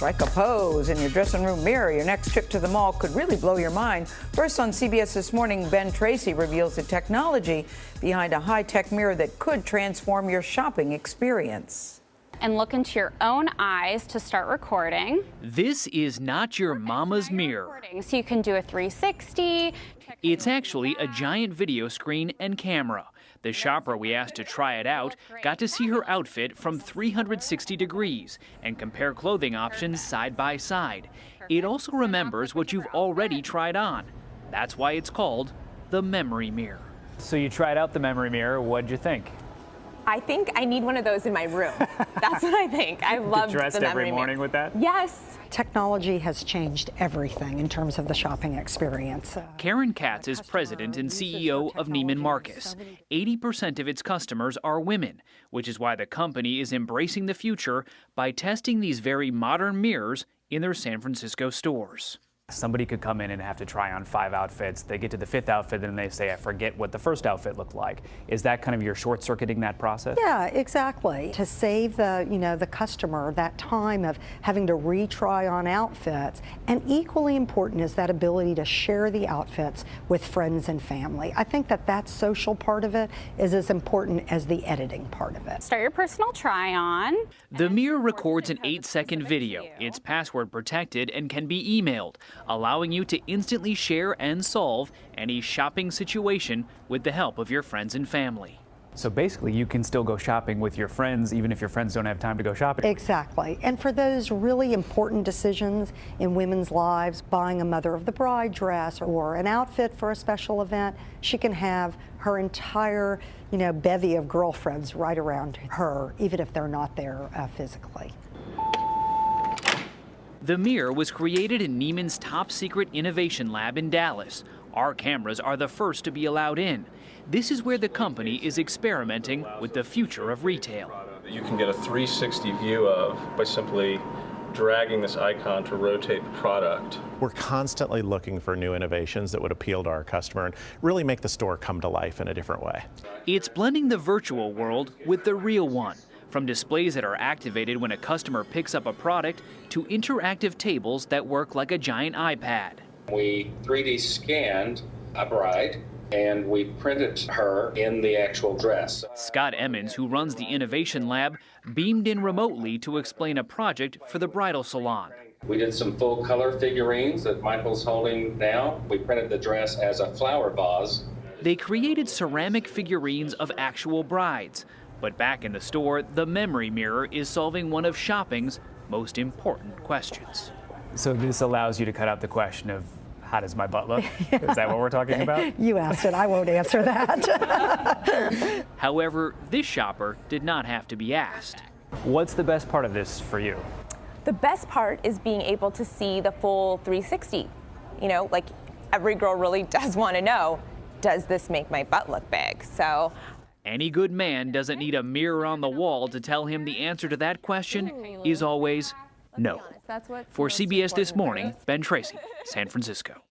Strike a pose in your dressing room mirror. Your next trip to the mall could really blow your mind. First on CBS This Morning, Ben Tracy reveals the technology behind a high-tech mirror that could transform your shopping experience. And look into your own eyes to start recording. This is not your mama's mirror. So you can do a 360. It's actually a giant video screen and camera. The shopper we asked to try it out got to see her outfit from 360 degrees and compare clothing options side by side. It also remembers what you've already tried on. That's why it's called the memory mirror. So you tried out the memory mirror. What'd you think? I think I need one of those in my room. That's what I think. I love dressed the memory every morning mirror. with that? Yes. Technology has changed everything in terms of the shopping experience. Uh, Karen Katz is president and CEO of Neiman Marcus. 80% of its customers are women, which is why the company is embracing the future by testing these very modern mirrors in their San Francisco stores. Somebody could come in and have to try on five outfits. They get to the fifth outfit and they say, I forget what the first outfit looked like. Is that kind of your short circuiting that process? Yeah, exactly. To save the, you know, the customer that time of having to retry on outfits. And equally important is that ability to share the outfits with friends and family. I think that that social part of it is as important as the editing part of it. Start your personal try on. The mirror records an eight second video. It's password protected and can be emailed allowing you to instantly share and solve any shopping situation with the help of your friends and family. So basically, you can still go shopping with your friends, even if your friends don't have time to go shopping. Exactly. And for those really important decisions in women's lives, buying a mother of the bride dress or an outfit for a special event, she can have her entire, you know, bevy of girlfriends right around her, even if they're not there uh, physically. The mirror was created in Neiman's top secret innovation lab in Dallas. Our cameras are the first to be allowed in. This is where the company is experimenting with the future of retail. You can get a 360 view of by simply dragging this icon to rotate the product. We're constantly looking for new innovations that would appeal to our customer and really make the store come to life in a different way. It's blending the virtual world with the real one. From displays that are activated when a customer picks up a product to interactive tables that work like a giant iPad. We 3D scanned a bride and we printed her in the actual dress. Scott Emmons, who runs the Innovation Lab, beamed in remotely to explain a project for the bridal salon. We did some full color figurines that Michael's holding now. We printed the dress as a flower vase. They created ceramic figurines of actual brides. But back in the store, the memory mirror is solving one of shopping's most important questions. So this allows you to cut out the question of how does my butt look? yeah. Is that what we're talking about? You asked it. I won't answer that. However, this shopper did not have to be asked. What's the best part of this for you? The best part is being able to see the full 360. You know, like every girl really does want to know, does this make my butt look big? So any good man doesn't need a mirror on the wall to tell him the answer to that question is always no. For CBS This Morning, Ben Tracy, San Francisco.